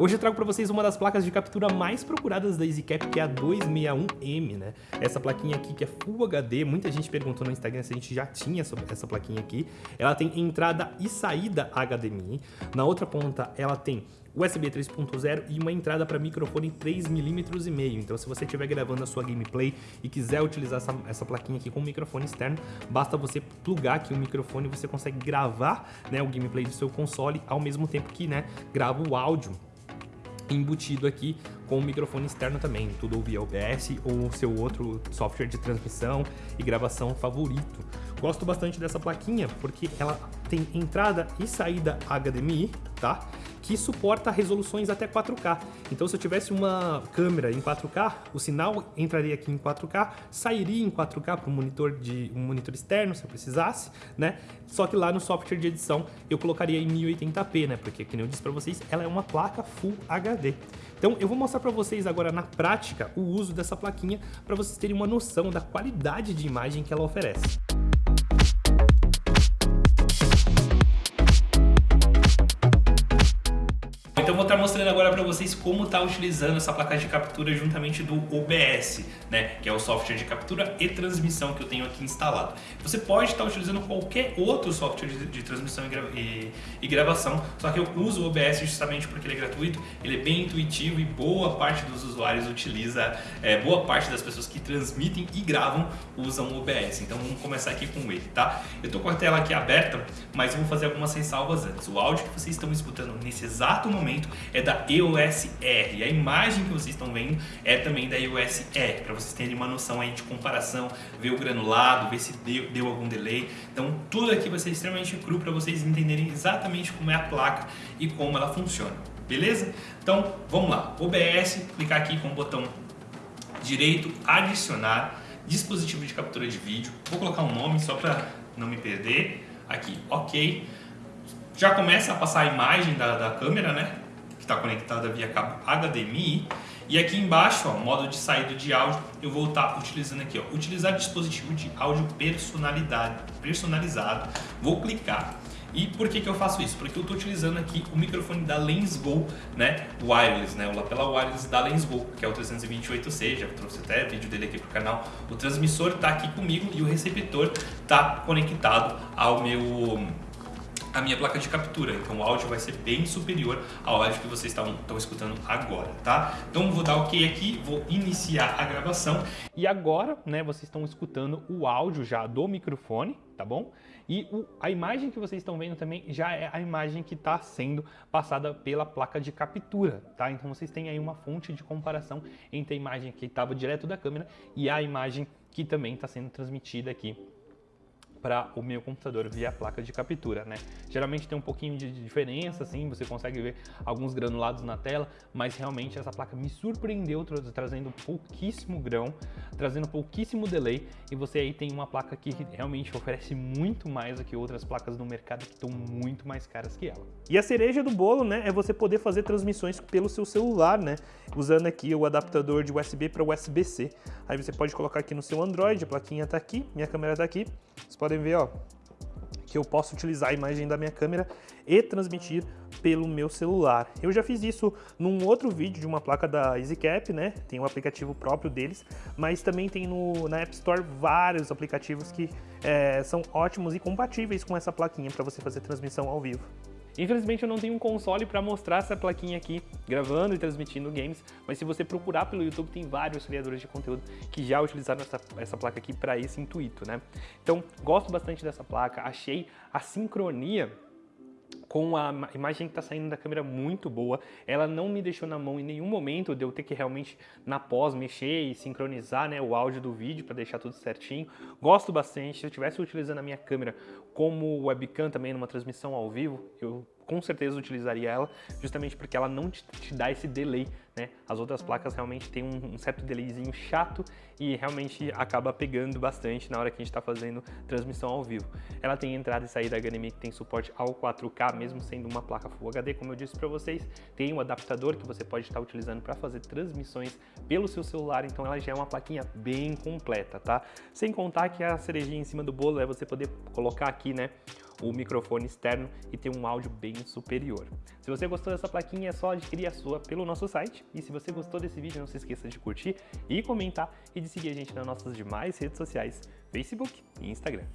Hoje eu trago para vocês uma das placas de captura mais procuradas da EasyCap, que é a 261M, né? Essa plaquinha aqui que é Full HD, muita gente perguntou no Instagram se a gente já tinha essa plaquinha aqui. Ela tem entrada e saída HDMI. Na outra ponta ela tem USB 3.0 e uma entrada para microfone 3mm e meio. Então se você estiver gravando a sua gameplay e quiser utilizar essa, essa plaquinha aqui com microfone externo, basta você plugar aqui o microfone e você consegue gravar né, o gameplay do seu console ao mesmo tempo que né, grava o áudio embutido aqui com o microfone externo também, tudo via OBS ou seu outro software de transmissão e gravação favorito. Gosto bastante dessa plaquinha porque ela tem entrada e saída HDMI, tá? que suporta resoluções até 4K. Então se eu tivesse uma câmera em 4K, o sinal entraria aqui em 4K, sairia em 4K para um monitor de um monitor externo se eu precisasse, né? Só que lá no software de edição eu colocaria em 1080p, né? Porque como eu disse para vocês, ela é uma placa Full HD. Então eu vou mostrar para vocês agora na prática o uso dessa plaquinha para vocês terem uma noção da qualidade de imagem que ela oferece. Mostrando agora para vocês como está utilizando essa placa de captura juntamente do OBS, né, que é o software de captura e transmissão que eu tenho aqui instalado. Você pode estar utilizando qualquer outro software de, de transmissão e, gra e, e, gravação, só que eu uso o OBS justamente porque ele é gratuito, ele é bem intuitivo e boa parte dos usuários utiliza, é, boa parte das pessoas que transmitem e gravam usam o OBS. Então vamos começar aqui com ele, tá? Eu estou com a tela aqui aberta, mas vou fazer algumas ressalvas antes. O áudio que vocês estão escutando nesse exato momento é da EOS R. A imagem que vocês estão vendo é também da EOS R, para vocês terem uma noção aí de comparação, ver o granulado, ver se deu, deu algum delay. Então tudo aqui vai ser extremamente cru para vocês entenderem exatamente como é a placa e como ela funciona. Beleza? Então vamos lá. OBS, clicar aqui com o botão direito, adicionar, dispositivo de captura de vídeo. Vou colocar um nome só para não me perder. Aqui, ok. Já começa a passar a imagem da, da câmera, né? Está conectada via cabo HDMI. E aqui embaixo, ó, modo de saída de áudio, eu vou estar utilizando aqui, ó, utilizar dispositivo de áudio personalidade, personalizado. Vou clicar. E por que, que eu faço isso? Porque eu estou utilizando aqui o microfone da Lensgo, né, wireless, né, o lapela wireless da Lensgo, que é o 328C, já trouxe até vídeo dele aqui pro canal. O transmissor está aqui comigo e o receptor está conectado ao meu a minha placa de captura, então o áudio vai ser bem superior ao áudio que vocês estão, escutando agora, tá? Então vou dar ok aqui, vou iniciar a gravação. E agora, né, vocês estão escutando o áudio já do microfone, tá bom? E o, a imagem que vocês estão vendo também já é a imagem que está sendo passada pela placa de captura, tá? Então vocês têm aí uma fonte de comparação entre a imagem que estava direto da câmera e a imagem que também está sendo transmitida aqui para o meu computador via placa de captura, né? Geralmente tem um pouquinho de diferença, assim, você consegue ver alguns granulados na tela, mas realmente essa placa me surpreendeu trazendo pouquíssimo grão, trazendo pouquíssimo delay e você aí tem uma placa que realmente oferece muito mais do que outras placas no mercado que estão muito mais caras que ela. E a cereja do bolo, né, é você poder fazer transmissões pelo seu celular, né, usando aqui o adaptador de USB para USB-C. Aí você pode colocar aqui no seu Android, a plaquinha está aqui, minha câmera está aqui, você podem ver, ó, que eu posso utilizar a imagem da minha câmera e transmitir pelo meu celular. Eu já fiz isso num outro vídeo de uma placa da EasyCap, né? Tem um aplicativo próprio deles, mas também tem no, na App Store vários aplicativos que é, são ótimos e compatíveis com essa plaquinha para você fazer transmissão ao vivo. Infelizmente eu não tenho um console para mostrar essa plaquinha aqui, gravando e transmitindo games, mas se você procurar pelo YouTube tem vários criadores de conteúdo que já utilizaram essa, essa placa aqui para esse intuito, né? Então, gosto bastante dessa placa, achei a sincronia com a imagem que está saindo da câmera muito boa. Ela não me deixou na mão em nenhum momento de eu ter que realmente, na pós, mexer e sincronizar né, o áudio do vídeo para deixar tudo certinho. Gosto bastante. Se eu estivesse utilizando a minha câmera como webcam também numa transmissão ao vivo, eu com certeza utilizaria ela, justamente porque ela não te, te dá esse delay, né? As outras placas realmente tem um, um, certo delayzinho chato e realmente acaba pegando bastante na hora que a gente está fazendo transmissão ao vivo. Ela tem entrada e saída HDMI que tem suporte ao 4K, mesmo sendo uma placa Full HD, como eu disse para vocês, tem um adaptador que você pode estar utilizando para fazer transmissões pelo seu celular, então ela já é uma plaquinha bem completa, tá? Sem contar que a cerejinha em cima do bolo é você poder colocar aqui, né, o microfone externo e ter um áudio bem superior. Se você gostou dessa plaquinha, é só adquirir a sua pelo nosso site. E se você gostou desse vídeo, não se esqueça de curtir e comentar e de seguir a gente nas nossas demais redes sociais, Facebook e Instagram.